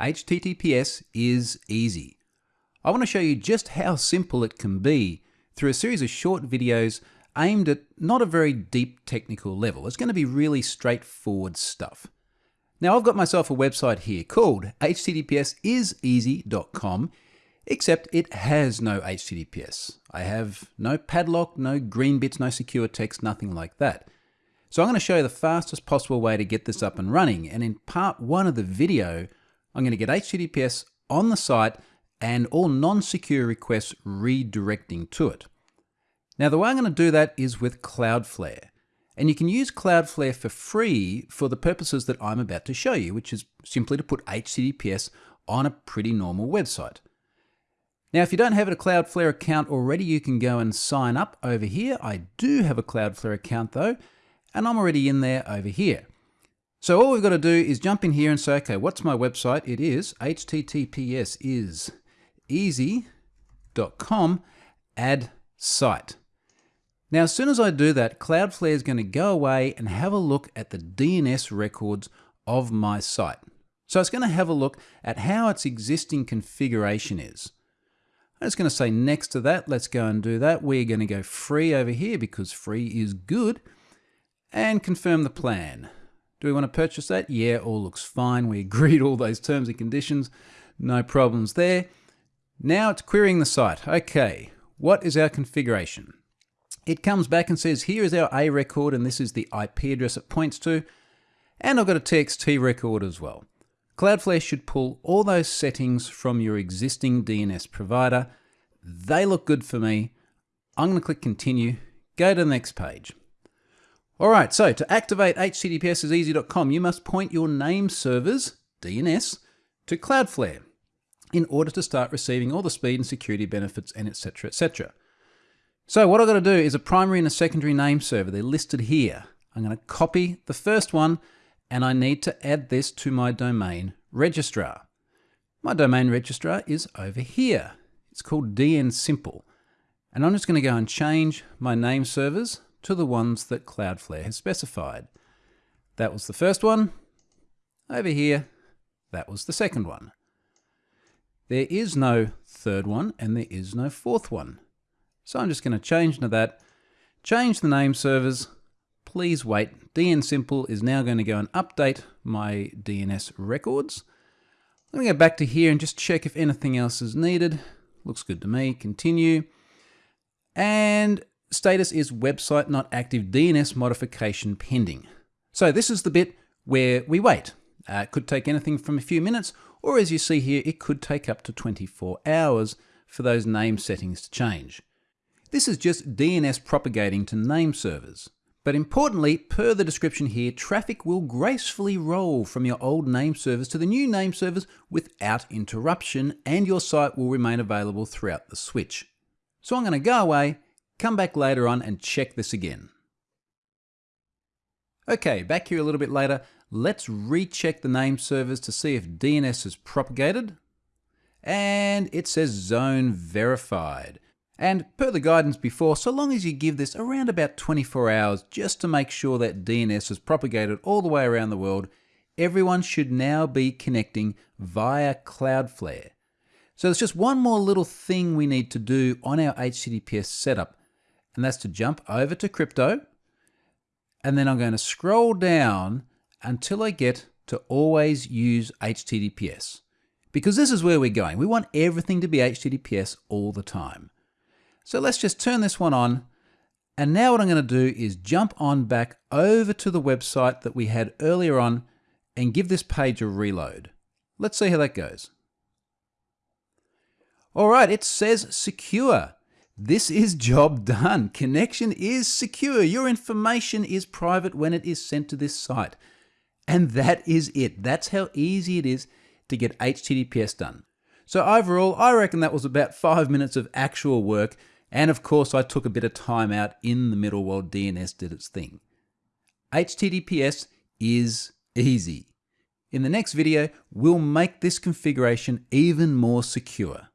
HTTPS is easy. I want to show you just how simple it can be through a series of short videos aimed at not a very deep technical level. It's going to be really straightforward stuff. Now I've got myself a website here called httpsiseasy.com except it has no HTTPS. I have no padlock, no green bits, no secure text, nothing like that. So I'm going to show you the fastest possible way to get this up and running. And in part one of the video, I'm going to get HTTPS on the site and all non-secure requests redirecting to it. Now the way I'm going to do that is with Cloudflare. And you can use Cloudflare for free for the purposes that I'm about to show you, which is simply to put HTTPS on a pretty normal website. Now, if you don't have a Cloudflare account already, you can go and sign up over here. I do have a Cloudflare account though, and I'm already in there over here. So all we've got to do is jump in here and say, okay, what's my website? It is https is easy.com add site. Now, as soon as I do that, Cloudflare is going to go away and have a look at the DNS records of my site. So it's going to have a look at how its existing configuration is. I'm just going to say next to that, let's go and do that. We're going to go free over here because free is good and confirm the plan. Do we want to purchase that? Yeah, all looks fine. We agreed all those terms and conditions. No problems there. Now it's querying the site. Okay, what is our configuration? It comes back and says, here is our A record and this is the IP address it points to. And I've got a TXT record as well. Cloudflare should pull all those settings from your existing DNS provider. They look good for me. I'm going to click continue, go to the next page. All right, so to activate httpsiseasy.com, you must point your name servers, DNS, to Cloudflare in order to start receiving all the speed and security benefits and etc. etc. So what I've got to do is a primary and a secondary name server. They're listed here. I'm going to copy the first one and I need to add this to my domain registrar. My domain registrar is over here. It's called dnsimple. And I'm just going to go and change my name servers to the ones that Cloudflare has specified. That was the first one. Over here, that was the second one. There is no third one and there is no fourth one. So I'm just going to change to that, change the name servers, please wait. dnsimple is now going to go and update my DNS records. Let me go back to here and just check if anything else is needed. Looks good to me. Continue. And status is website not active DNS modification pending. So this is the bit where we wait. Uh, it could take anything from a few minutes, or as you see here, it could take up to 24 hours for those name settings to change. This is just DNS propagating to name servers. But importantly, per the description here, traffic will gracefully roll from your old name servers to the new name servers without interruption, and your site will remain available throughout the switch. So I'm going to go away, come back later on and check this again. Okay, back here a little bit later, let's recheck the name servers to see if DNS is propagated. And it says zone verified. And per the guidance before, so long as you give this around about 24 hours just to make sure that DNS is propagated all the way around the world, everyone should now be connecting via Cloudflare. So there's just one more little thing we need to do on our HTTPS setup, and that's to jump over to crypto, and then I'm going to scroll down until I get to always use HTTPS. Because this is where we're going. We want everything to be HTTPS all the time. So let's just turn this one on. And now what I'm going to do is jump on back over to the website that we had earlier on and give this page a reload. Let's see how that goes. All right, it says secure. This is job done. Connection is secure. Your information is private when it is sent to this site. And that is it. That's how easy it is to get HTTPS done. So overall, I reckon that was about five minutes of actual work and of course, I took a bit of time out in the middle while DNS did its thing. HTTPS is easy. In the next video, we'll make this configuration even more secure.